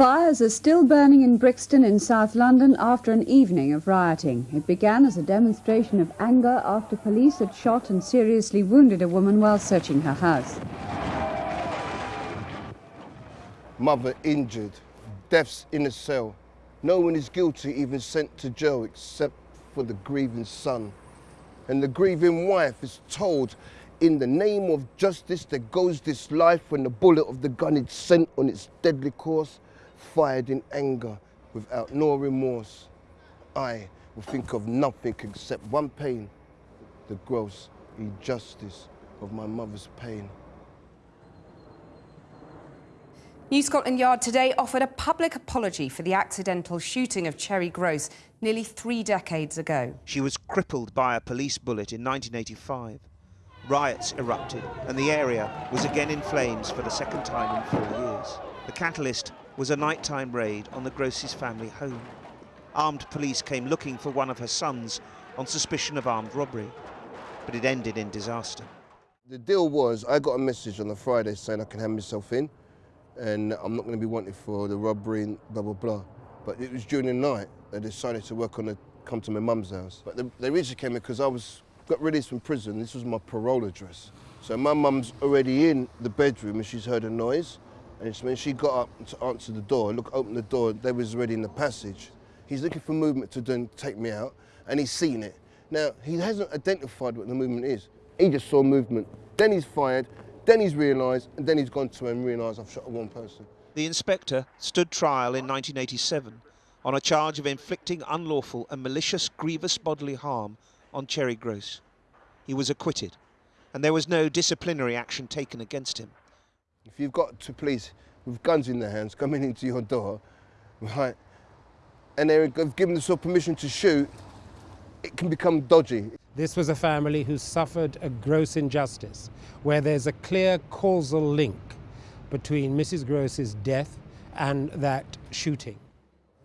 Fires are still burning in Brixton in South London after an evening of rioting. It began as a demonstration of anger after police had shot and seriously wounded a woman while searching her house. Mother injured, deaths in a cell. No one is guilty, even sent to jail, except for the grieving son. And the grieving wife is told, in the name of justice, there goes this life when the bullet of the gun is sent on its deadly course fired in anger without no remorse. I will think of nothing except one pain, the gross injustice of my mother's pain. New Scotland Yard today offered a public apology for the accidental shooting of Cherry Groce nearly three decades ago. She was crippled by a police bullet in 1985. Riots erupted and the area was again in flames for the second time in four years. The catalyst was a nighttime raid on the Groce's family home. Armed police came looking for one of her sons on suspicion of armed robbery, but it ended in disaster. The deal was I got a message on the Friday saying I can hand myself in and I'm not going to be wanted for the robbery and blah, blah, blah. But it was during the night they decided to work on the, come to my mum's house. But they, they originally came in because I was got released from prison. This was my parole address. So my mum's already in the bedroom and she's heard a noise. And when she got up to answer the door, look, open the door, they was already in the passage. He's looking for movement to then take me out, and he's seen it. Now, he hasn't identified what the movement is. He just saw movement. Then he's fired, then he's realised, and then he's gone to and realised I've shot one person. The inspector stood trial in 1987 on a charge of inflicting unlawful and malicious grievous bodily harm on Cherry Groce. He was acquitted, and there was no disciplinary action taken against him. If you've got two police with guns in their hands coming into your door, right, and they've given themselves permission to shoot, it can become dodgy. This was a family who suffered a gross injustice, where there's a clear causal link between Mrs. Groce's death and that shooting.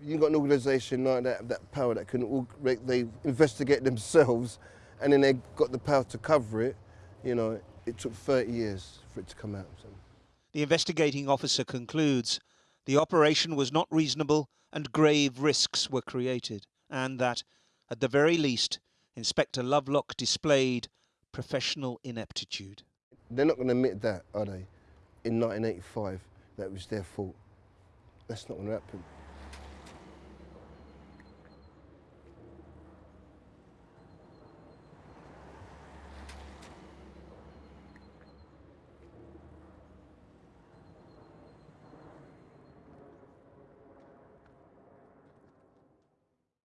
You've got an organisation like that, that power that can they investigate themselves and then they got the power to cover it. You know, it took 30 years for it to come out. So. The investigating officer concludes the operation was not reasonable and grave risks were created, and that, at the very least, Inspector Lovelock displayed professional ineptitude. They're not going to admit that, are they? In 1985, that was their fault. That's not going to happen.